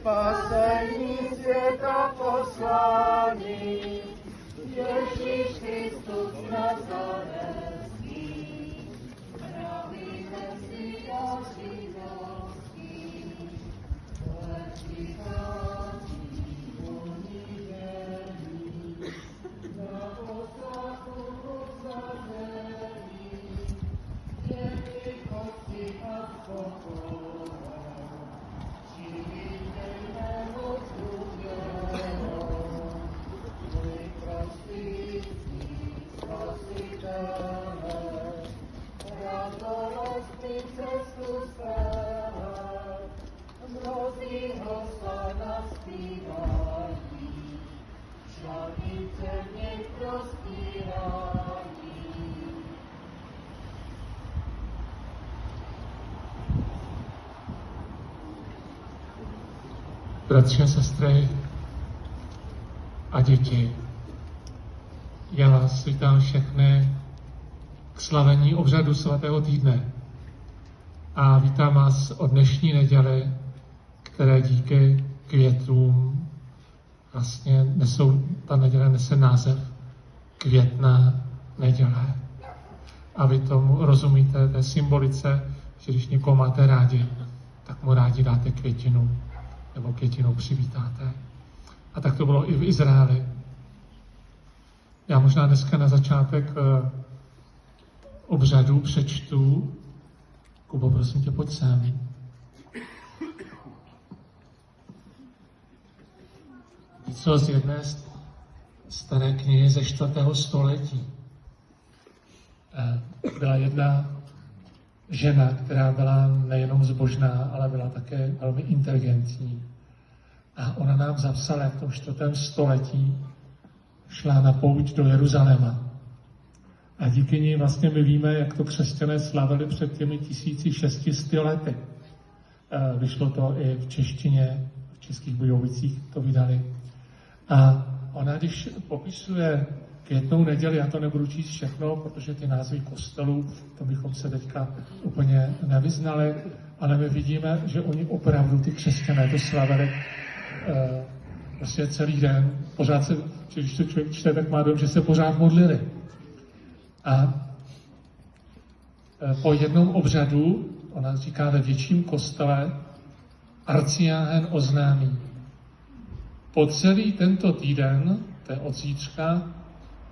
spasení světa poslaný, Ježíš Kristus Nazarecký, bratři a sestry a děti. Já vás vítám všechny k slavení obřadu svatého týdne. A vítám vás od dnešní neděly, které díky květům vlastně nesou, ta neděle nese název květná neděle. A vy tomu rozumíte té symbolice, že když někoho máte rádi, tak mu rádi dáte květinu nebo květinou přivítáte. A tak to bylo i v Izraeli. Já možná dneska na začátek eh, obřadu přečtu. Kubo, prosím tě, pojď sem. Něco z jedné staré knihy ze čtvrtého století. Eh, Byla jedna žena, která byla nejenom zbožná, ale byla také velmi inteligentní. A ona nám zapsala, jak v tom čtvrtém století šla na pouť do Jeruzaléma. A díky ní vlastně my víme, jak to křesťané slavili před těmi 1600 lety. Eh, Vyšlo to i v češtině, v českých Bujovicích to vydali. A ona, když popisuje květnou neděli, já to nebudu číst všechno, protože ty názvy kostelů, to bychom se teďka úplně nevyznali, ale my vidíme, že oni opravdu, ty křesťané, to slavili eh, prostě celý den. Pořád se, když to člověk čte, tak má dojem, že se pořád modlili. A eh, po jednom obřadu, ona říká ve větším kostele, arciáhen oznámí, po celý tento týden, to je od zítřka,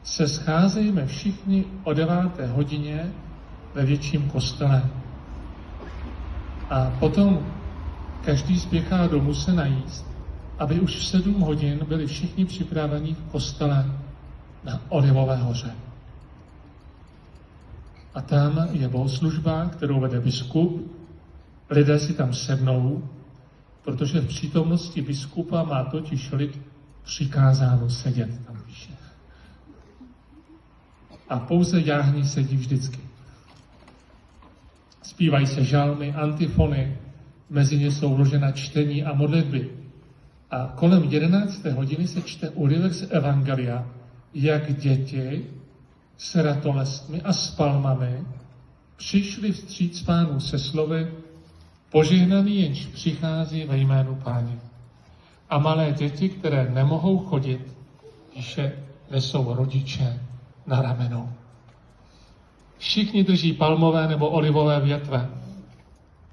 se scházejme všichni o 9. hodině ve větším kostele. A potom každý spěchá domů se najíst, aby už v 7 hodin byli všichni připraveni v kostele na Olivové hoře. A tam je bohoslužba, kterou vede biskup. Lidé si tam sednou, protože v přítomnosti biskupa má totiž lid přikázáno sedět tam píše. A pouze jáhní sedí vždycky. Zpívají se žalmy, antifony, mezi ně jsou vložena čtení a modlitby. A kolem 11. hodiny se čte úryvek z Evangelia, jak děti s ratolestmi a s palmami přišli vstříc pánu se slovy Požehnaný jenž přichází ve jménu páně. A malé děti, které nemohou chodit, píše, nesou rodiče na ramenou. Všichni drží palmové nebo olivové větve.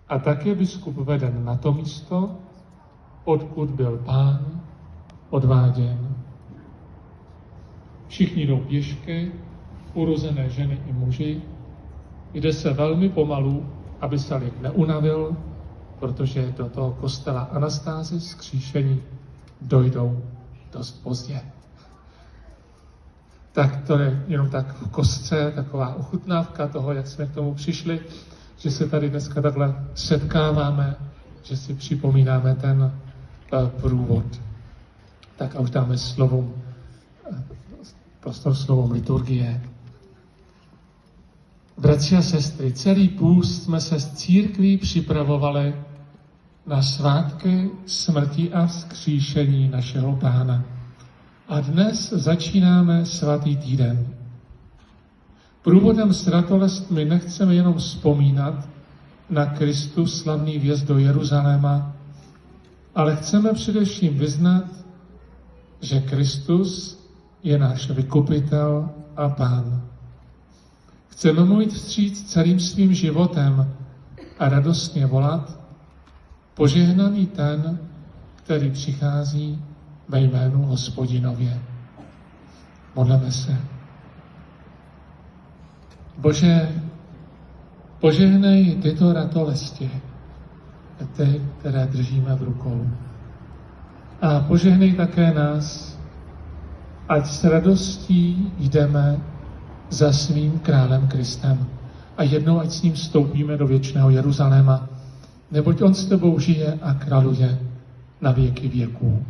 A tak je biskup veden na to místo, odkud byl pán odváděn. Všichni jdou pěšky, urozené ženy i muži. Jde se velmi pomalu, aby se lid neunavil, protože do toho kostela Anastázy skříšení dojdou dost pozdě. Tak to je jenom tak v kostce, taková ochutnávka toho, jak jsme k tomu přišli, že se tady dneska takhle setkáváme, že si připomínáme ten eh, průvod. Tak a už dáme slovům, eh, prostor slovům liturgie. Bratři a sestry, celý půst jsme se s církví připravovali na svátky smrti a vzkříšení našeho pána. A dnes začínáme svatý týden. Průvodem s ratolestmi nechceme jenom vzpomínat na Kristus slavný vjezd do Jeruzaléma, ale chceme především vyznat, že Kristus je náš vykupitel a pán. Chceme mu jít vstříc celým svým životem a radostně volat, požehnaný ten, který přichází ve jménu hospodinově. Modleme se. Bože, požehnej tyto ratolesti, ty, které držíme v rukou. A požehnej také nás, ať s radostí jdeme za svým králem Kristem a jednou ať s ním vstoupíme do věčného Jeruzaléma, neboť on s tebou žije a králuje na věky věků.